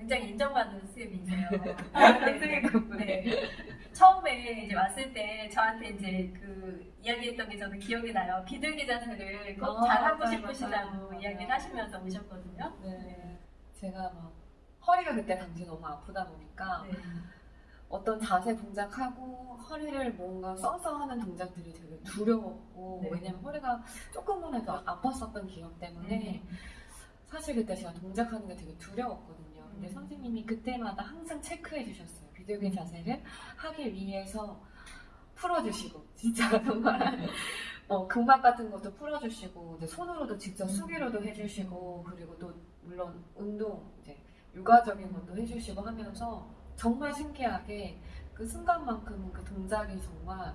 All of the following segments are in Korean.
굉장히 인정받는. 선생님 덕분에. 네. 처음에 이제 왔을 때 저한테 이제 그 이야기했던 게 저는 기억이 나요. 비둘기 자세를 꼭 아, 잘하고 맞아요, 싶으시다고 맞아요. 이야기를 하시면서 오셨거든요. 네. 제가 막 허리가 그때 당시 너무 아프다 보니까 네. 어떤 자세 동작하고 허리를 뭔가 써서 하는 동작들이 되게 두려웠고 네. 왜냐면 허리가 조금만 해도 아팠었던 기억 때문에 음. 사실 그때 제가 동작하는 게 되게 두려웠거든요. 근데 음. 선생님이 그때마다 항상 체크해 주셨어요. 비둘기 자세를 하기 위해서 풀어주시고 진짜 정말 어, 근막 같은 것도 풀어주시고 이제 손으로도 직접 수기로도 해주시고 그리고 또 물론 운동 이제 육아적인 것도 해주시고 하면서 정말 신기하게 그 순간만큼 그 동작이 정말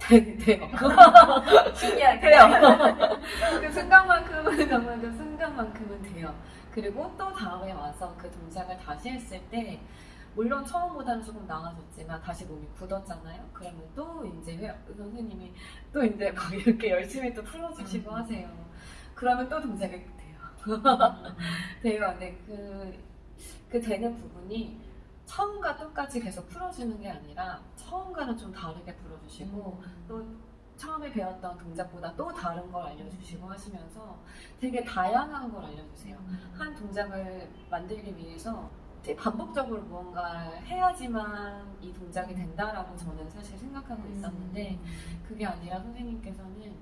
되- 돼요. 신기하게. 돼요. 그 순간만큼은 정말 그 순간만큼은 돼요. 그리고 또 다음에 와서 그 동작을 다시 했을 때 물론 처음보다는 조금 나아졌지만 다시 몸이 굳었잖아요. 그러면 또 이제 회- 선생님이 또 이제 막 이렇게 열심히 또 풀어주시고 음. 하세요. 그러면 또 동작이 돼요. 돼요. 네, 그, 그 되는 부분이 처음과 똑같이 계속 풀어주는 게 아니라 처음과는 좀 다르게 풀어주시고 또 처음에 배웠던 동작보다 또 다른 걸 알려주시고 하시면서 되게 다양한 걸 알려주세요. 한 동작을 만들기 위해서 반복적으로 무언가 해야지만 이 동작이 된다라고 저는 사실 생각하고 있었는데 그게 아니라 선생님께서는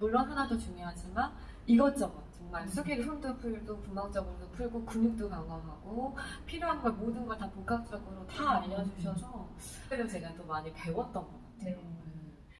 물론 하나도 중요하지만 이것저것 정말 음. 수기로 손도 풀고 분막적으로도 풀고 근육도 강화하고 필요한 걸 모든 걸 다 복합적으로 다 알려주셔서 그래서 제가 또 많이 배웠던 것 같아요. 네.